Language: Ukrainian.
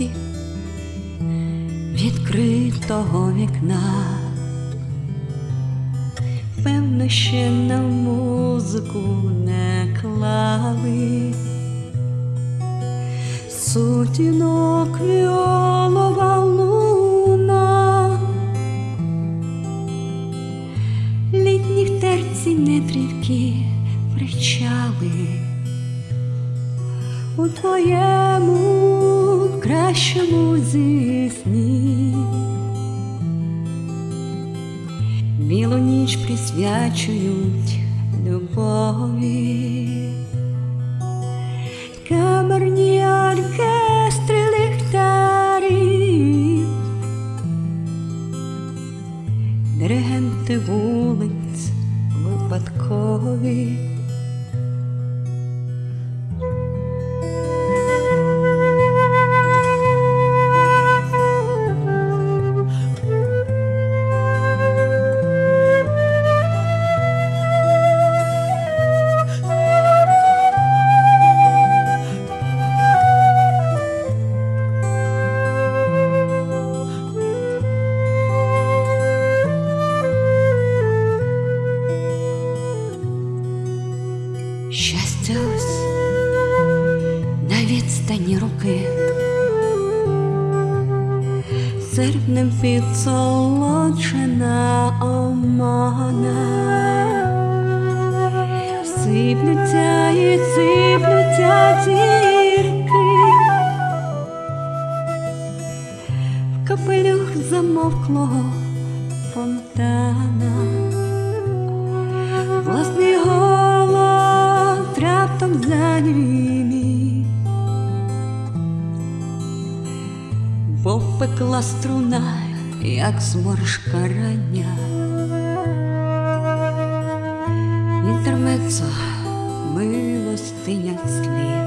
люди відкритого вікна, певно, ще на музику не клали. Сутінок віолова луна, літніх терці нетрівки причали у твоєму кращому зі снів. Білу ніч присвячують любові, камерні оркестри ліхтарів, диригенти вулиць випадкові. На відстані руки, серпнем підсолоджена омана, сиплються і сиплються зірки, в капелюх замовклого фонтана. Власний голод раптом занімів, пекла струна, як зморшка рання. Інтермецо, милостиня слів.